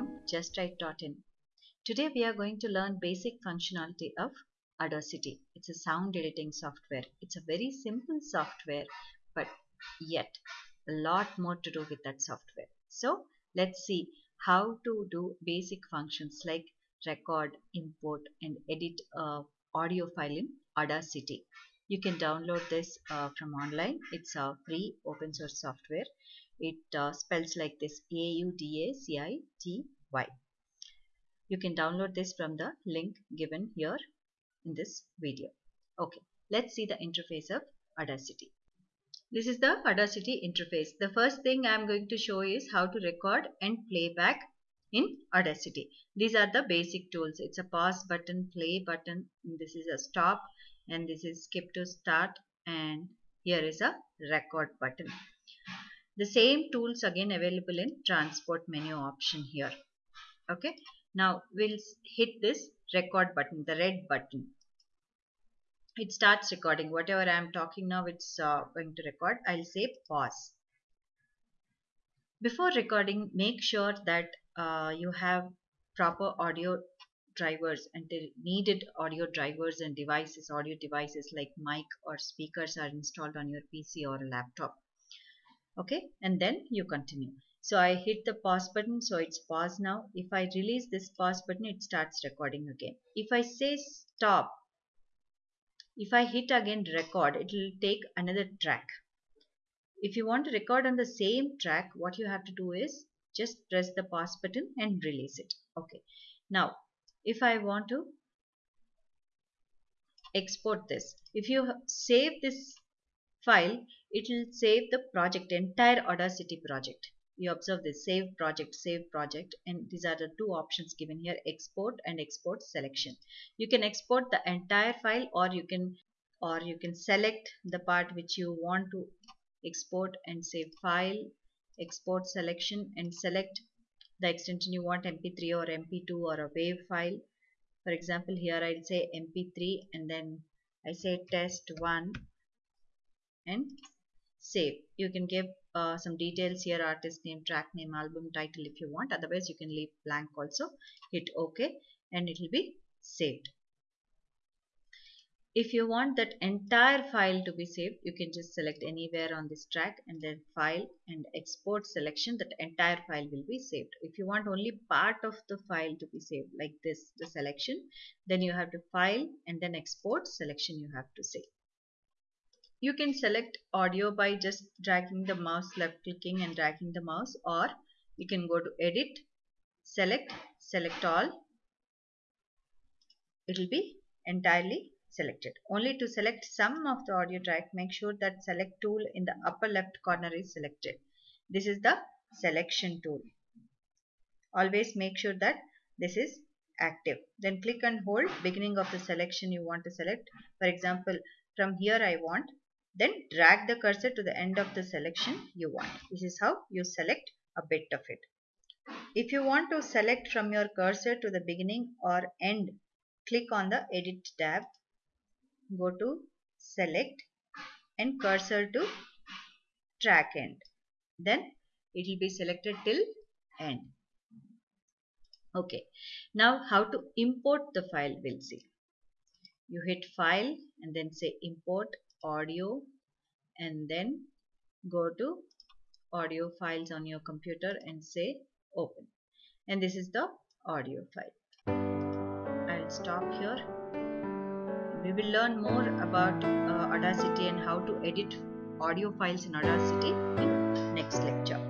from justwrite.in. Today we are going to learn basic functionality of Audacity. It's a sound editing software. It's a very simple software but yet a lot more to do with that software. So let's see how to do basic functions like record, import and edit a audio file in Audacity. You can download this uh, from online. It's a free open source software. It uh, spells like this A-U-D-A-C-I-T-Y. You can download this from the link given here in this video. Okay, let's see the interface of Audacity. This is the Audacity interface. The first thing I am going to show is how to record and playback in Audacity. These are the basic tools. It's a pause button, play button, this is a stop and this is skip to start and here is a record button. The same tools again available in transport menu option here. Okay. Now we'll hit this record button, the red button. It starts recording. Whatever I am talking now, it's uh, going to record. I'll say pause. Before recording, make sure that uh, you have proper audio drivers and needed audio drivers and devices, audio devices like mic or speakers are installed on your PC or laptop. Okay? And then you continue. So I hit the pause button so it's pause now. If I release this pause button it starts recording again. If I say stop if I hit again record it will take another track. If you want to record on the same track what you have to do is just press the pause button and release it. Okay. Now if I want to export this. If you save this file it will save the project entire audacity project. You observe this save project save project and these are the two options given here export and export selection. You can export the entire file or you can or you can select the part which you want to export and save file export selection and select the extension you want mp3 or mp2 or a wave file. For example here I'll say mp3 and then I say test1 and save. You can give uh, some details here artist name track name album title if you want. Otherwise you can leave blank also. Hit ok and it will be saved if you want that entire file to be saved you can just select anywhere on this track and then file and export selection that entire file will be saved. If you want only part of the file to be saved like this the selection then you have to file and then export selection you have to save. You can select audio by just dragging the mouse left clicking and dragging the mouse or you can go to edit select select all. It will be entirely selected. Only to select some of the audio track make sure that select tool in the upper left corner is selected. This is the selection tool. Always make sure that this is active. Then click and hold beginning of the selection you want to select. For example from here I want then drag the cursor to the end of the selection you want. This is how you select a bit of it. If you want to select from your cursor to the beginning or end, click on the edit tab, go to select and cursor to track end. Then it will be selected till end. Okay. Now how to import the file we'll see. You hit file and then say import audio and then go to audio files on your computer and say open and this is the audio file I'll stop here we will learn more about uh, Audacity and how to edit audio files in Audacity in next lecture